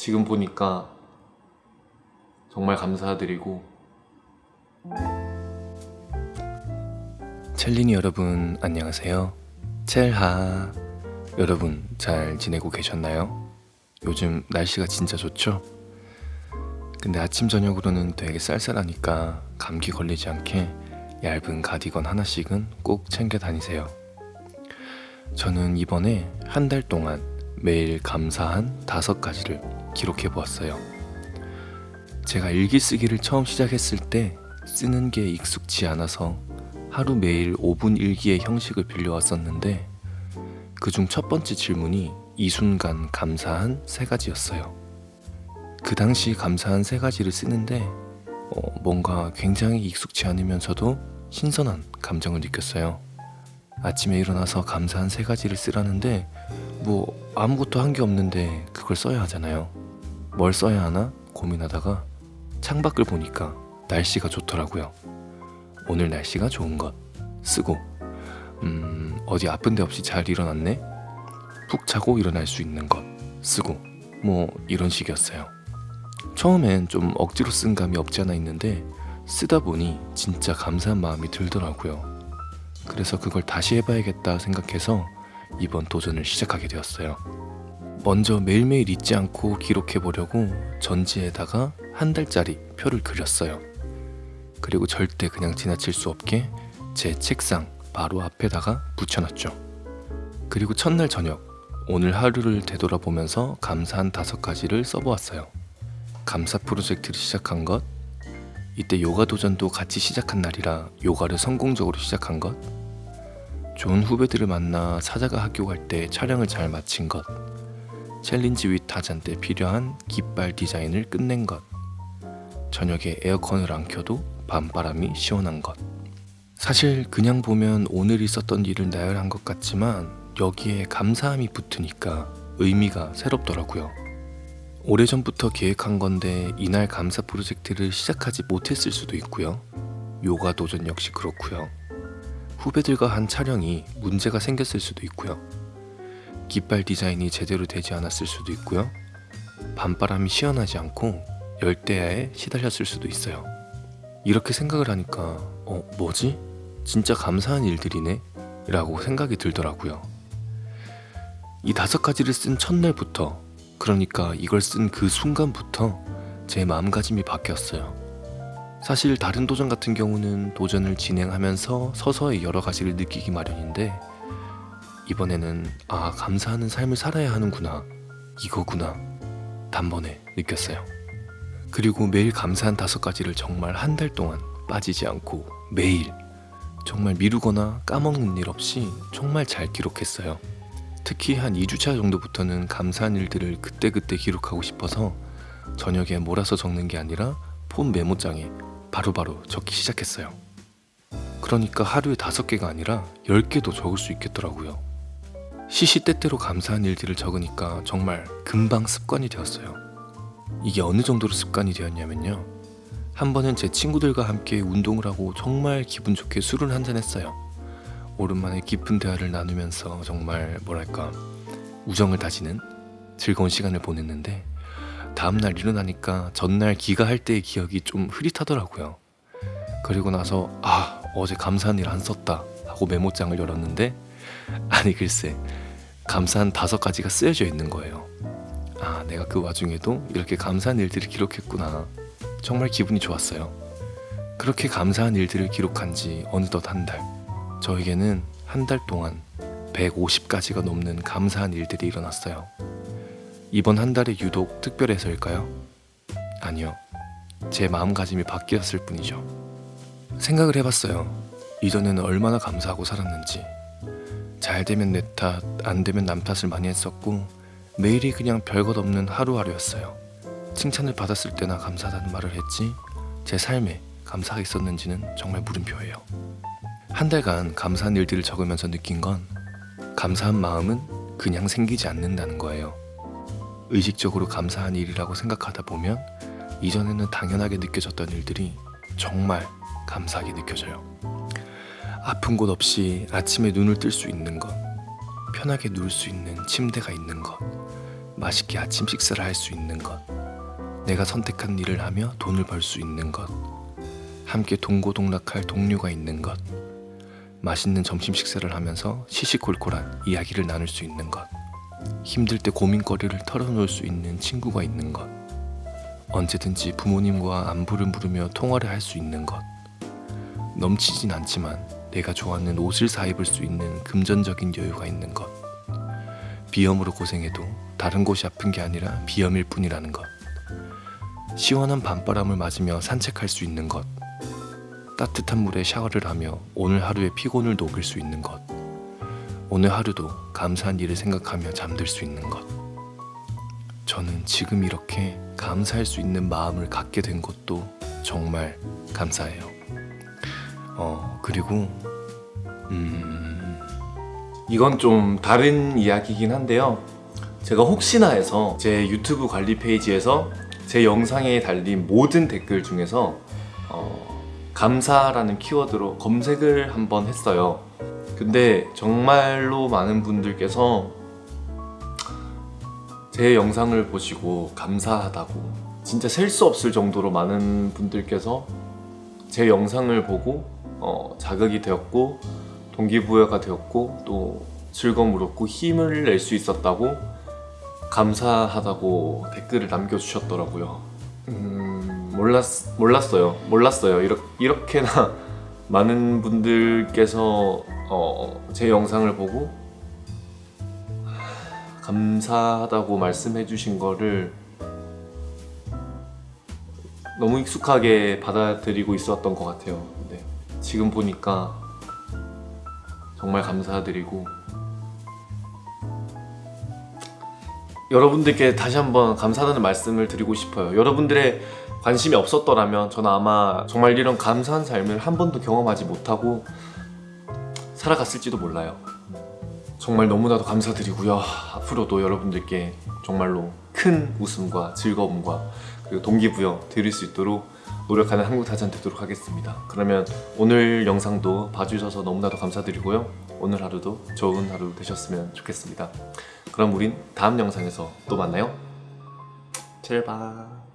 지금 보니까 정말 감사드리고 첼리니 여러분 안녕하세요 첼하 여러분 잘 지내고 계셨나요? 요즘 날씨가 진짜 좋죠? 근데 아침 저녁으로는 되게 쌀쌀하니까 감기 걸리지 않게 얇은 가디건 하나씩은 꼭 챙겨 다니세요 저는 이번에 한 달 동안 매일 감사한 다섯 가지를 기록해 보았어요 제가 일기 쓰기를 처음 시작했을 때 쓰는 게 익숙치 않아서 하루 매일 5분 일기의 형식을 빌려왔었는데 그 중 첫 번째 질문이 이 순간 감사한 세 가지였어요. 그 당시 감사한 세 가지를 쓰는데 어, 뭔가 굉장히 익숙치 않으면서도 신선한 감정을 느꼈어요. 아침에 일어나서 감사한 세 가지를 쓰라는데 뭐 아무것도 한 게 없는데 그걸 써야 하잖아요. 뭘 써야 하나 고민하다가 창밖을 보니까 날씨가 좋더라고요. 오늘 날씨가 좋은 것. 쓰고. 음 어디 아픈 데 없이 잘 일어났네? 푹 자고 일어날 수 있는 것. 쓰고. 뭐 이런 식이었어요. 처음엔 좀 억지로 쓴 감이 없지 않아 있는데 쓰다 보니 진짜 감사한 마음이 들더라고요. 그래서 그걸 다시 해봐야겠다 생각해서 이번 도전을 시작하게 되었어요 먼저 매일매일 잊지 않고 기록해 보려고 전지에다가 한 달짜리 표를 그렸어요 그리고 절대 그냥 지나칠 수 없게 제 책상 바로 앞에다가 붙여놨죠. 그리고 첫날 저녁 오늘 하루를 되돌아보면서 감사한 다섯 가지를 써보았어요. 감사 프로젝트를 시작한 것, 이때 요가 도전도 같이 시작한 날이라 요가를 성공적으로 시작한 것, 좋은 후배들을 만나 사자가 학교 갈 때 촬영을 잘 마친 것, Challenge with 타잔 때 필요한 깃발 디자인을 끝낸 것, 저녁에 에어컨을 안 켜도 밤바람이 시원한 것. 사실 그냥 보면 오늘 있었던 일을 나열한 것 같지만 여기에 감사함이 붙으니까 의미가 새롭더라고요. 오래전부터 계획한 건데 이날 감사 프로젝트를 시작하지 못했을 수도 있고요. 요가 도전 역시 그렇고요. 후배들과 한 촬영이 문제가 생겼을 수도 있고요. 깃발 디자인이 제대로 되지 않았을 수도 있고요. 밤바람이 시원하지 않고 열대야에 시달렸을 수도 있어요. 이렇게 생각을 하니까 어 뭐지? 진짜 감사한 일들이네? 라고 생각이 들더라고요. 이 다섯 가지를 쓴 첫날부터 그러니까 이걸 쓴 그 순간부터 제 마음가짐이 바뀌었어요. 사실 다른 도전 같은 경우는 도전을 진행하면서 서서히 여러 가지를 느끼기 마련인데 이번에는 아 감사하는 삶을 살아야 하는구나 이거구나 단번에 느꼈어요. 그리고 매일 감사한 다섯 가지를 정말 한 달 동안 빠지지 않고 매일 정말 미루거나 까먹는 일 없이 정말 잘 기록했어요. 특히 한 2주차 정도부터는 감사한 일들을 그때그때 기록하고 싶어서 저녁에 몰아서 적는 게 아니라 폰 메모장에 바로 바로 적기 시작했어요. 그러니까 하루에 다섯 개가 아니라 10개도 적을 수 있겠더라고요. 시시때때로 감사한 일들을 적으니까 정말 금방 습관이 되었어요. 이게 어느 정도로 습관이 되었냐면요. 한 번은 제 친구들과 함께 운동을 하고 정말 기분 좋게 술을 한잔 했어요. 오랜만에 깊은 대화를 나누면서 정말 뭐랄까 우정을 다지는 즐거운 시간을 보냈는데 다음날 일어나니까 전날 기가할 때의 기억이 좀 흐릿하더라고요. 그리고 나서 아 어제 감사한 일 안 썼다 하고 메모장을 열었는데 아니 글쎄 감사한 다섯 가지가 쓰여져 있는 거예요. 아 내가 그 와중에도 이렇게 감사한 일들을 기록했구나 정말 기분이 좋았어요 그렇게 감사한 일들을 기록한 지 어느덧 한 달 저에게는 한 달 동안 150가지가 넘는 감사한 일들이 일어났어요 이번 한 달이 유독 특별해서일까요? 아니요 제 마음가짐이 바뀌었을 뿐이죠 생각을 해봤어요 이전에는 얼마나 감사하고 살았는지 잘 되면 내 탓, 안 되면 남 탓을 많이 했었고 매일이 그냥 별것 없는 하루하루였어요. 칭찬을 받았을 때나 감사하다는 말을 했지 제 삶에 감사가 있었는지는 정말 물음표예요. 한 달간 감사한 일들을 적으면서 느낀 건 감사한 마음은 그냥 생기지 않는다는 거예요. 의식적으로 감사한 일이라고 생각하다 보면 이전에는 당연하게 느껴졌던 일들이 정말 감사하게 느껴져요. 아픈 곳 없이 아침에 눈을 뜰 수 있는 것, 편하게 누울 수 있는 침대가 있는 것, 맛있게 아침 식사를 할 수 있는 것, 내가 선택한 일을 하며 돈을 벌 수 있는 것, 함께 동고동락할 동료가 있는 것, 맛있는 점심 식사를 하면서 시시콜콜한 이야기를 나눌 수 있는 것, 힘들 때 고민거리를 털어놓을 수 있는 친구가 있는 것, 언제든지 부모님과 안부를 물으며 통화를 할 수 있는 것, 넘치진 않지만 내가 좋아하는 옷을 사 입을 수 있는 금전적인 여유가 있는 것, 비염으로 고생해도 다른 곳이 아픈 게 아니라 비염일 뿐이라는 것, 시원한 밤바람을 맞으며 산책할 수 있는 것, 따뜻한 물에 샤워를 하며 오늘 하루의 피곤을 녹일 수 있는 것, 오늘 하루도 감사한 일을 생각하며 잠들 수 있는 것. 저는 지금 이렇게 감사할 수 있는 마음을 갖게 된 것도 정말 감사해요. 어, 그리고, 음, 이건 좀 다른 이야기이긴 한데요. 제가 혹시나 해서 제 유튜브 관리 페이지에서 제 영상에 달린 모든 댓글 중에서 어, 감사라는 키워드로 검색을 한번 했어요. 근데 정말로 많은 분들께서 제 영상을 보시고 감사하다고 진짜 셀 수 없을 정도로 많은 분들께서 제 영상을 보고 어, 자극이 되었고 동기부여가 되었고 또 즐거움을 얻고 힘을 낼 수 있었다고 감사하다고 댓글을 남겨주셨더라고요. 음, 몰랐, 몰랐어요. 몰랐어요. 이렇게, 이렇게나 많은 분들께서 어, 제 영상을 보고 감사하다고 말씀해 주신 거를 너무 익숙하게 받아들이고 있었던 것 같아요. 근데 지금 보니까 정말 감사드리고 여러분들께 다시 한번 감사하다는 말씀을 드리고 싶어요. 여러분들의 관심이 없었더라면 저는 아마 정말 이런 감사한 삶을 한 번도 경험하지 못하고 살아갔을지도 몰라요. 정말 너무나도 감사드리고요. 앞으로도 여러분들께 정말로 큰 웃음과 즐거움과 그리고 동기부여 드릴 수 있도록 노력하는 한국타잔 되도록 하겠습니다. 그러면 오늘 영상도 봐주셔서 너무나도 감사드리고요. 오늘 하루도 좋은 하루 되셨으면 좋겠습니다. 그럼 우린 다음 영상에서 또 만나요. 제발.